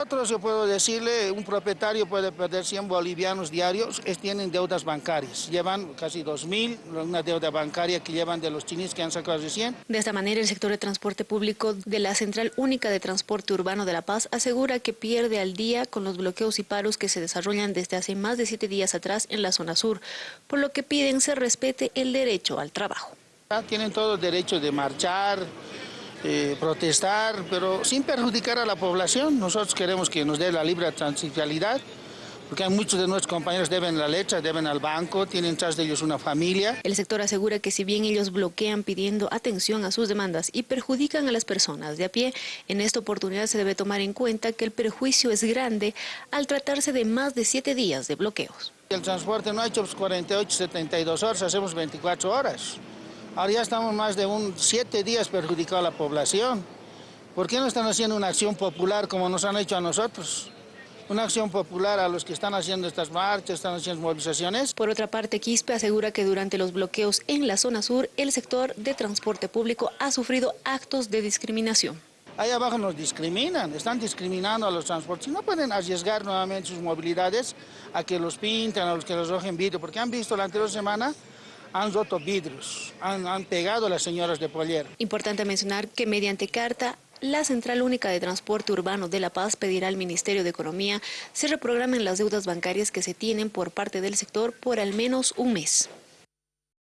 Nosotros, yo puedo decirle, un propietario puede perder 100 bolivianos diarios, es, tienen deudas bancarias, llevan casi 2.000, una deuda bancaria que llevan de los chinis que han sacado recién. De esta manera, el sector de transporte público de la Central Única de Transporte Urbano de La Paz asegura que pierde al día con los bloqueos y paros que se desarrollan desde hace más de siete días atrás en la zona sur, por lo que piden se respete el derecho al trabajo. Tienen todo el derecho de marchar, eh, protestar, pero sin perjudicar a la población. Nosotros queremos que nos dé la libre transitialidad, porque muchos de nuestros compañeros deben la letra, deben al banco, tienen tras de ellos una familia. El sector asegura que si bien ellos bloquean pidiendo atención a sus demandas y perjudican a las personas de a pie, en esta oportunidad se debe tomar en cuenta que el perjuicio es grande al tratarse de más de siete días de bloqueos. El transporte no ha hecho 48, 72 horas, hacemos 24 horas. Ahora ya estamos más de un siete días perjudicando a la población. ¿Por qué no están haciendo una acción popular como nos han hecho a nosotros? Una acción popular a los que están haciendo estas marchas, están haciendo movilizaciones. Por otra parte, Quispe asegura que durante los bloqueos en la zona sur, el sector de transporte público ha sufrido actos de discriminación. Ahí abajo nos discriminan, están discriminando a los transportes. No pueden arriesgar nuevamente sus movilidades a que los pinten, a los que los rojen vidrio, porque han visto la anterior semana han roto vidrios, han, pegado a las señoras de Poller. Importante mencionar que mediante carta la Central Única de Transporte Urbano de La Paz pedirá al Ministerio de Economía se reprogramen las deudas bancarias que se tienen por parte del sector por al menos un mes.